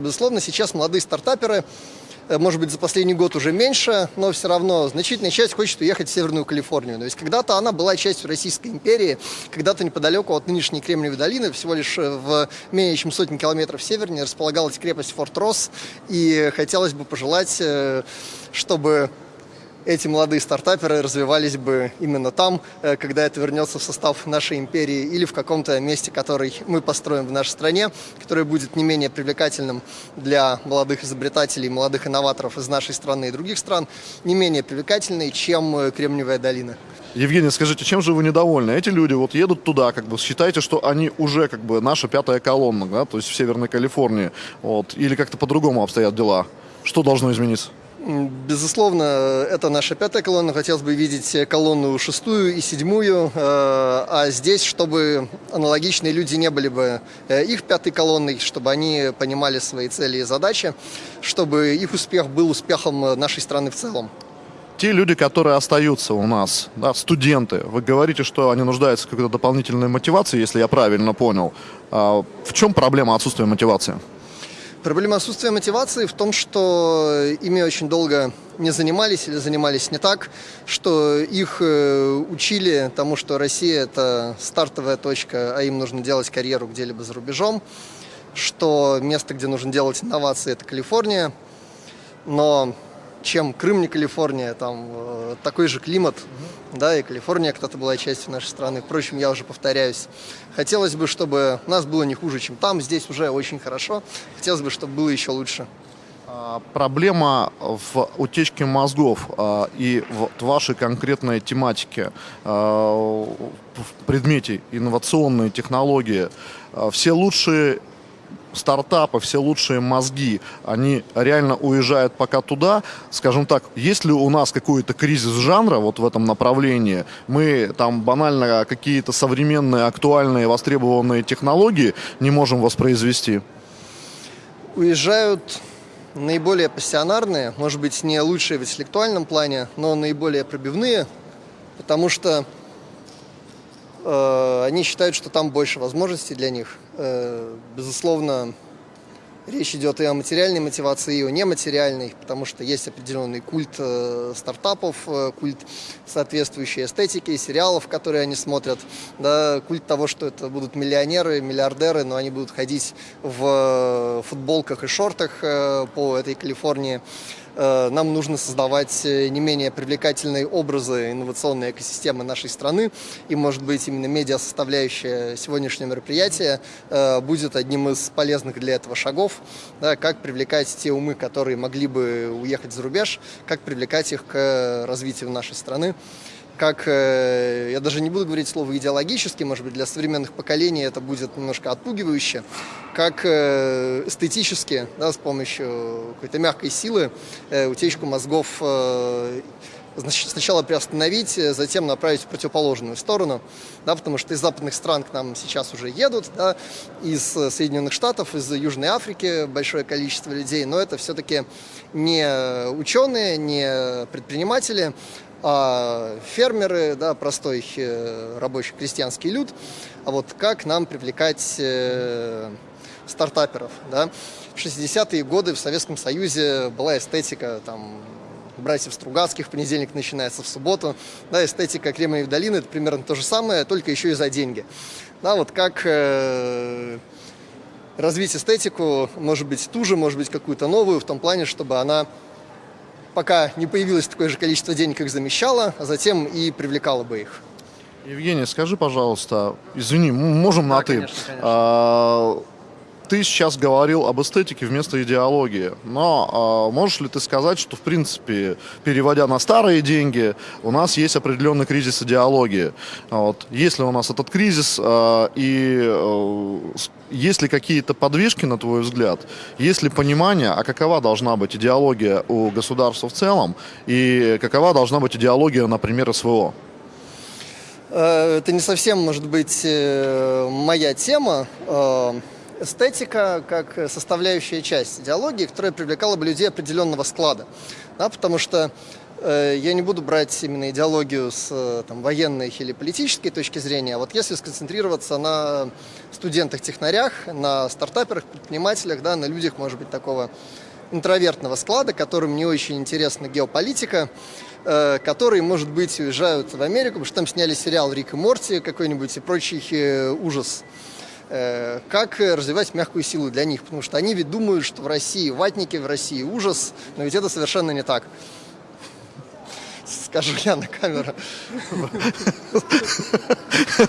Безусловно, сейчас молодые стартаперы, э, может быть, за последний год уже меньше, но все равно значительная часть хочет уехать в Северную Калифорнию. То есть когда-то она была частью Российской империи, когда-то неподалеку от нынешней Кремниевой долины, всего лишь э, в менее чем сотни километров севернее, располагалась крепость Форт Росс, и хотелось бы пожелать, э, чтобы эти молодые стартаперы развивались бы именно там, э, когда это вернется в состав нашей империи или в каком-то месте, который мы построим в нашей стране, который будет не менее привлекательным для молодых изобретателей, молодых инноваторов из нашей страны и других стран, не менее привлекательный, чем э, Кремниевая долина. Евгений, скажите, чем же вы недовольны? Эти люди вот едут туда, как бы считаете, что они уже как бы наша пятая колонна, да, то есть в Северной Калифорнии, вот, или как-то по-другому обстоят дела? Что должно измениться? Безусловно, это наша пятая колонна. Хотелось бы видеть колонну шестую и седьмую. Э, а здесь, чтобы аналогичные люди не были бы э, их пятой колонной, чтобы они понимали свои цели и задачи, чтобы их успех был успехом нашей страны в целом. Те люди, которые остаются у нас, да, студенты, вы говорите, что они нуждаются в какой-то дополнительной мотивации, если я правильно понял. А в чем проблема отсутствия мотивации? Проблема отсутствия мотивации в том, что ими очень долго не занимались или занимались не так, что их э, учили тому, что Россия – это стартовая точка, а им нужно делать карьеру где-либо за рубежом, что место, где нужно делать инновации – это Калифорния, но чем Крым не Калифорния, там э, такой же климат, да, и Калифорния когда-то была частью нашей страны. Впрочем, я уже повторяюсь. Хотелось бы, чтобы нас было не хуже, чем там, здесь уже очень хорошо. Хотелось бы, чтобы было еще лучше. А, проблема в утечке мозгов а, и в вашей конкретной тематике, а, в предмете инновационные технологии. Все лучшие стартапы, все лучшие мозги, они реально уезжают пока туда, скажем так, есть ли у нас какой-то кризис жанра вот в этом направлении, мы там банально какие-то современные, актуальные, востребованные технологии не можем воспроизвести? Уезжают наиболее пассионарные, может быть, не лучшие в интеллектуальном плане, но наиболее пробивные, потому что они считают, что там больше возможностей для них. Э, безусловно, речь идет и о материальной мотивации, и о нематериальной, потому что есть определенный культ э, стартапов, культ соответствующей эстетики, сериалов, которые они смотрят, да, культ того, что это будут миллионеры, миллиардеры, но они будут ходить в футболках и шортах по этой Калифорнии. Э, нам нужно создавать э, не менее привлекательные образы инновационной экосистемы нашей страны. И, может быть, именно медиа-составляющая сегодняшнего мероприятия э, будет одним из полезных для этого шагов. Да, как привлекать те умы, которые могли бы уехать за рубеж, как привлекать их к развитию нашей страны как, э, я даже не буду говорить слово идеологически, может быть, для современных поколений это будет немножко отпугивающе, как э, эстетически, да, с помощью какой-то мягкой силы э, утечку мозгов сначала приостановить, затем направить в противоположную сторону, да, потому что из западных стран к нам сейчас уже едут, да, из Соединенных Штатов, из Южной Африки большое количество людей, но это все-таки не ученые, не предприниматели, а фермеры, да, простой э, рабочий крестьянский люд, а вот как нам привлекать э, стартаперов, да. В 60-е годы в Советском Союзе была эстетика, там, братьев Стругацких, понедельник начинается в субботу, да, эстетика Кремниевой долины, это примерно то же самое, только еще и за деньги. Да, вот как э, развить эстетику, может быть, ту же, может быть, какую-то новую, в том плане, чтобы она пока не появилось такое же количество денег, как замещало, а затем и привлекало бы их. Евгений, скажи, пожалуйста, извини, можем да, на «ты». Конечно, конечно. А, ты сейчас говорил об эстетике вместо идеологии, но э, можешь ли ты сказать, что, в принципе, переводя на старые деньги, у нас есть определенный кризис идеологии? Вот. Есть ли у нас этот кризис, э, и э, есть ли какие-то подвижки, на твой взгляд? Есть ли понимание, а какова должна быть идеология у государства в целом, и какова должна быть идеология, например, СВО? Это не совсем, может быть, э, моя тема эстетика как составляющая часть идеологии, которая привлекала бы людей определенного склада. Да, потому что Э, Я не буду брать именно идеологию с э, там, военной или политической точки зрения, а вот если сконцентрироваться на студентах-технарях, на стартаперах, предпринимателях, да, на людях, может быть, такого интровертного склада, которым не очень интересна геополитика, э, которые, может быть, уезжают в Америку, потому что там сняли сериал «Рик и Морти» какой-нибудь и прочий э, ужас. Э, Как развивать мягкую силу для них, потому что они ведь думают, что в России ватники, в России ужас, но ведь это совершенно не так. Скажу я на камеру.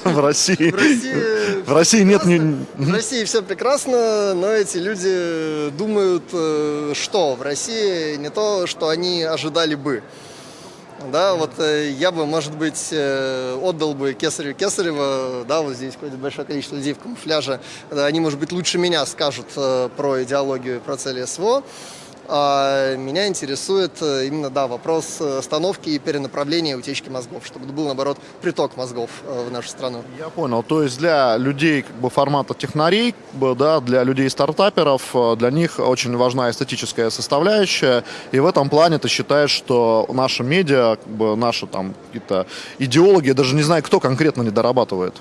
В России, В России в России нет... ни- В России все прекрасно, но эти люди думают, э, что в России не то, что они ожидали бы. Да, вот э, я бы, может быть, э, отдал бы Кесарю Кесарева, да, вот здесь ходит большое количество людей в камуфляже, Да, они, может быть, лучше меня скажут э, про идеологию про цели СВО. А меня интересует э, именно, да, вопрос э, остановки и перенаправления утечки мозгов, чтобы был, наоборот, приток мозгов э, в нашу страну. Я понял. То есть для людей как бы, формата технарей, да, для людей стартаперов, э, для них очень важна эстетическая составляющая. И в этом плане ты считаешь, что наши медиа, как бы, наши там какие-то идеологи, я даже не знаю, кто конкретно не дорабатывает.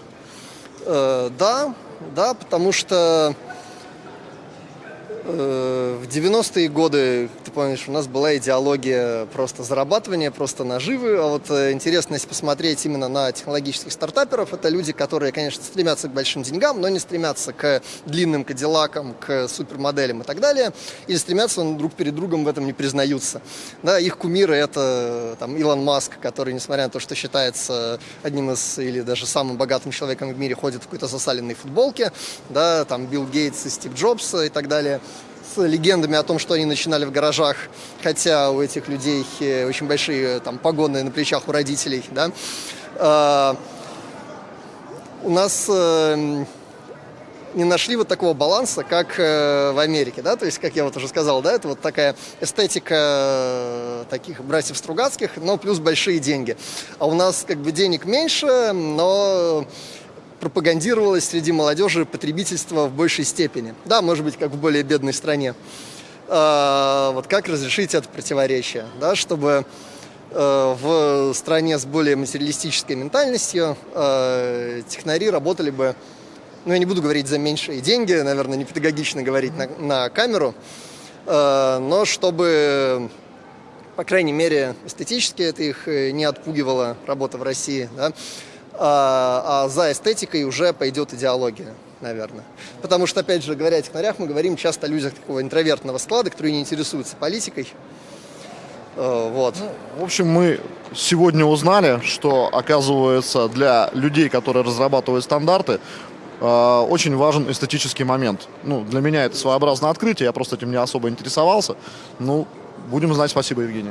Э, да, да, потому что в 90-е годы, ты помнишь, у нас была идеология просто зарабатывания, просто наживы. А вот э, интересно, если посмотреть именно на технологических стартаперов, это люди, которые, конечно, стремятся к большим деньгам, но не стремятся к длинным кадиллакам, к супермоделям и так далее. Или стремятся, но друг перед другом в этом не признаются. Да, их кумиры это там, Илон Маск, который, несмотря на то, что считается одним из или даже самым богатым человеком в мире, ходит в какой-то засаленной футболке, да, там Билл Гейтс и Стив Джобс и так далее с легендами о том, что они начинали в гаражах, хотя у этих людей э, очень большие там погоны на плечах у родителей, да. А, у нас э, не нашли вот такого баланса, как э, в Америке, да, то есть, как я вот уже сказал, да, это вот такая эстетика э, таких братьев Стругацких, но плюс большие деньги. А у нас как бы денег меньше, но пропагандировалось среди молодежи потребительство в большей степени. Да, может быть, как в более бедной стране. А, вот как разрешить это противоречие, да, чтобы э, в стране с более материалистической ментальностью э, технари работали бы, ну, я не буду говорить за меньшие деньги, наверное, не педагогично говорить на, на камеру, э, но чтобы, по крайней мере, эстетически это их не отпугивало, работа в России, да, а, а за эстетикой уже пойдет идеология, наверное. Потому что, опять же, говоря о технарях, мы говорим часто о людях такого интровертного склада, которые не интересуются политикой. Э, Вот. В общем, мы сегодня узнали, что, оказывается, для людей, которые разрабатывают стандарты, э, очень важен эстетический момент. Ну, для меня это своеобразное открытие, я просто этим не особо интересовался. Ну, будем знать. Спасибо, Евгений.